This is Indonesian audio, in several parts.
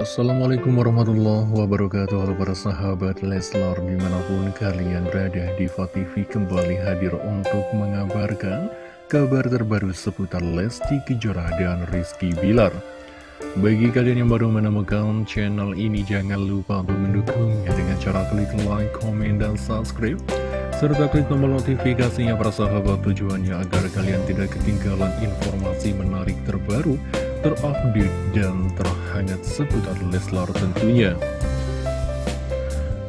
Assalamualaikum warahmatullahi wabarakatuh. Halo para sahabat Leslar Di mana pun kalian berada Diva TV kembali hadir untuk mengabarkan Kabar terbaru seputar Lesti Kejora dan Rizky Bilar. Bagi kalian yang baru menemukan channel ini Jangan lupa untuk mendukungnya Dengan cara klik like, komen, dan subscribe serta klik tombol notifikasinya para sahabat tujuannya agar kalian tidak ketinggalan informasi menarik terbaru, terupdate, dan terhangat seputar Leslar tentunya.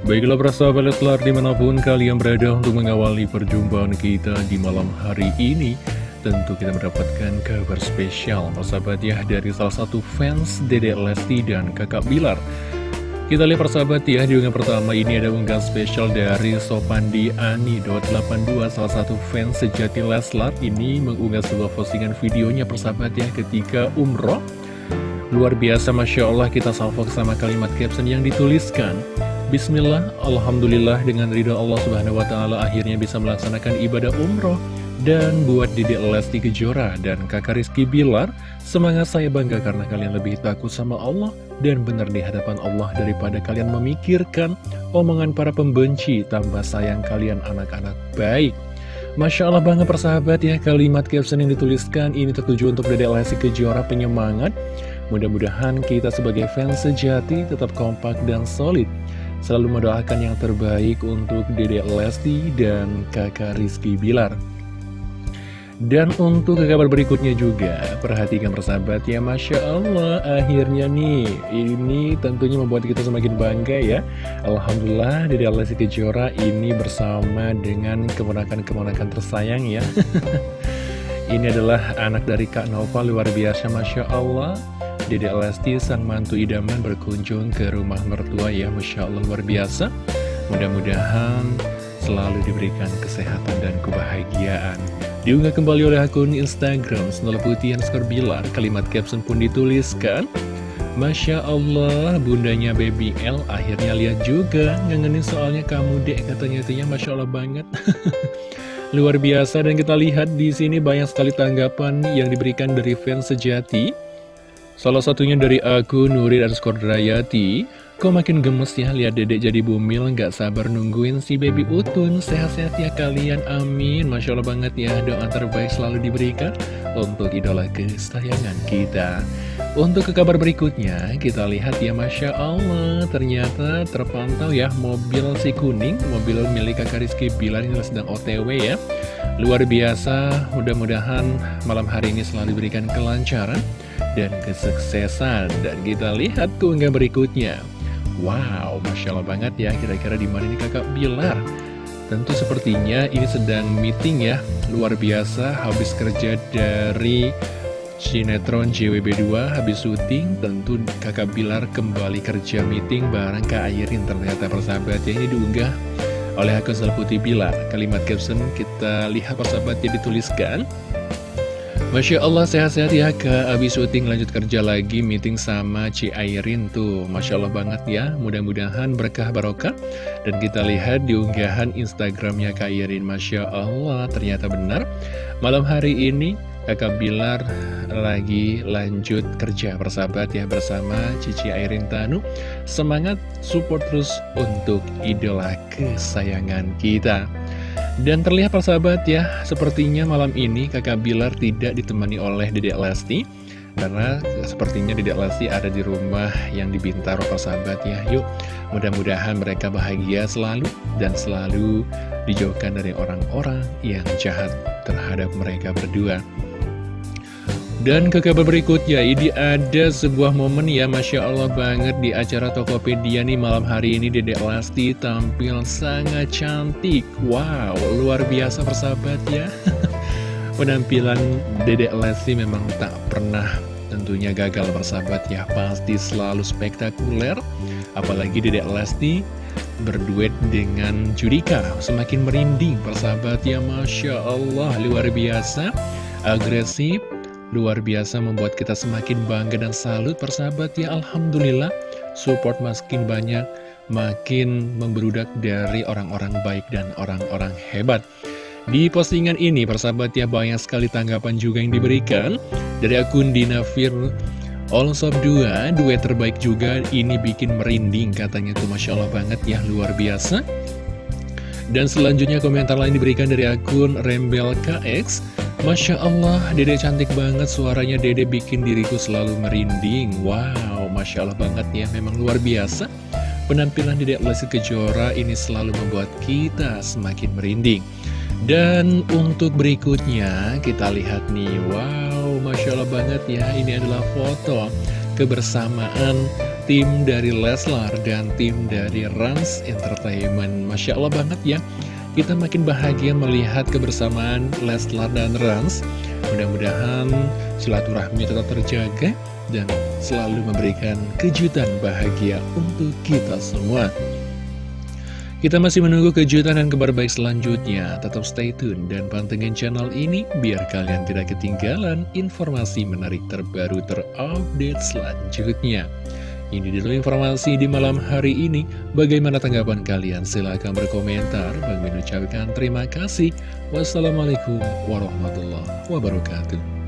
Baiklah para sahabat Leslar di mana pun kalian berada untuk mengawali perjumpaan kita di malam hari ini Tentu kita mendapatkan kabar spesial sahabat ya dari salah satu fans Dede Lesti dan kakak Bilar kita lihat persahabat ya, di unggahan pertama ini ada unggahan spesial dari Sopandi Ani.82, salah satu fans sejati Leslar. Ini mengunggah sebuah postingan videonya persahabat ya ketika umroh. Luar biasa, Masya Allah kita salvo sama kalimat caption yang dituliskan. Bismillah, Alhamdulillah dengan ridho Allah Subhanahu Wa Taala akhirnya bisa melaksanakan ibadah umroh. Dan buat Dede Lesti Kejora dan kakak Rizky Bilar, semangat saya bangga karena kalian lebih takut sama Allah dan benar di hadapan Allah daripada kalian memikirkan omongan para pembenci tambah sayang kalian anak-anak baik. Masya Allah banget persahabat ya, kalimat caption yang dituliskan ini tertuju untuk Dede Lesti Kejora penyemangat. Mudah-mudahan kita sebagai fans sejati tetap kompak dan solid selalu mendoakan yang terbaik untuk Dede Lesti dan kakak Rizky Bilar. Dan untuk ke kabar berikutnya juga, perhatikan persahabat ya, Masya Allah, akhirnya nih, ini tentunya membuat kita semakin bangga ya. Alhamdulillah, Dede Lesti Kejora ini bersama dengan keponakan-keponakan tersayang ya. ini adalah anak dari Kak Nova, luar biasa, Masya Allah. Dede Lesti, sang mantu idaman berkunjung ke rumah mertua ya, Masya Allah, luar biasa. Mudah-mudahan selalu diberikan kesehatan dan kebahagiaan. Diunggah kembali oleh akun Instagram Senol Putih Skor Bilar, kalimat caption pun dituliskan, Masya Allah, bundanya Baby L akhirnya lihat juga, ngangenin soalnya kamu dek, katanya itunya Masya Allah banget. Luar biasa dan kita lihat di sini banyak sekali tanggapan yang diberikan dari fans sejati. Salah satunya dari akun Nuri Skor Drayati, Kok makin gemes ya lihat dedek jadi bumil Gak sabar nungguin si baby utun. Sehat-sehat ya kalian amin. Masya Allah banget ya doa terbaik selalu diberikan Untuk idola kesayangan kita. Untuk ke kabar berikutnya Kita lihat ya Masya Allah Ternyata terpantau ya mobil si kuning Mobil milik kakak Rizky Bilar ini sedang otw ya. Luar biasa Mudah-mudahan malam hari ini selalu diberikan kelancaran dan kesuksesan dan kita lihat keunggahan berikutnya Wow, Masya Allah banget ya, kira-kira di mana ini kakak Bilar? Tentu sepertinya ini sedang meeting ya, luar biasa, habis kerja dari sinetron JWB2, habis syuting, tentu kakak Bilar kembali kerja meeting bareng Kak Airin, ternyata persahabat ya, ini diunggah oleh akun Putih Bilar. Kalimat caption kita lihat persahabatnya dituliskan, Masya Allah sehat-sehat ya Kak. Abis syuting lanjut kerja lagi meeting sama Ci Airin tuh. Masya Allah banget ya. Mudah-mudahan berkah barokah. Dan kita lihat di unggahan Instagramnya Kak Airin. Masya Allah ternyata benar. Malam hari ini Kakak Bilar lagi lanjut kerja persahabat ya bersama Cici Airin Tanu. Semangat support terus untuk idola kesayangan kita dan terlihat persahabat ya, sepertinya malam ini kakak Bilar tidak ditemani oleh Dedek Lesti. Karena sepertinya Dedek Lesti ada di rumah yang di Bintaro persahabat ya. Yuk, mudah-mudahan mereka bahagia selalu dan selalu dijauhkan dari orang-orang yang jahat terhadap mereka berdua dan ke kabar berikutnya, ini ada sebuah momen ya Masya Allah banget di acara Tokopedia nih malam hari ini. Dedek Lesti tampil sangat cantik. Wow, luar biasa persahabat ya. Penampilan Dedek Lesti memang tak pernah tentunya gagal persahabat ya. Pasti selalu spektakuler. Apalagi Dedek Lesti berduet dengan Judika. Semakin merinding persahabat ya Masya Allah luar biasa. Agresif Luar biasa membuat kita semakin bangga dan salut persahabat ya Alhamdulillah Support makin banyak Makin memberudak dari orang-orang baik dan orang-orang hebat Di postingan ini persahabat ya banyak sekali tanggapan juga yang diberikan Dari akun Dinafir All Sob 2, duet terbaik juga, ini bikin merinding katanya tuh Masya Allah banget ya, luar biasa. Dan selanjutnya komentar lain diberikan dari akun Rembel KX. Masya Allah, dede cantik banget, suaranya dede bikin diriku selalu merinding. Wow, Masya Allah banget ya, memang luar biasa. Penampilan Dedek Lesti Kejora ini selalu membuat kita semakin merinding. Dan untuk berikutnya kita lihat nih Wow Masya Allah banget ya Ini adalah foto kebersamaan tim dari Leslar dan tim dari Rans Entertainment Masya Allah banget ya Kita makin bahagia melihat kebersamaan Leslar dan Rans Mudah-mudahan silaturahmi tetap terjaga Dan selalu memberikan kejutan bahagia untuk kita semua kita masih menunggu kejutan dan kabar baik selanjutnya. Tetap stay tune dan pantengin channel ini biar kalian tidak ketinggalan informasi menarik terbaru terupdate selanjutnya. Ini dulu informasi di malam hari ini. Bagaimana tanggapan kalian? Silahkan berkomentar. Bang ucapkan terima kasih. Wassalamualaikum warahmatullahi wabarakatuh.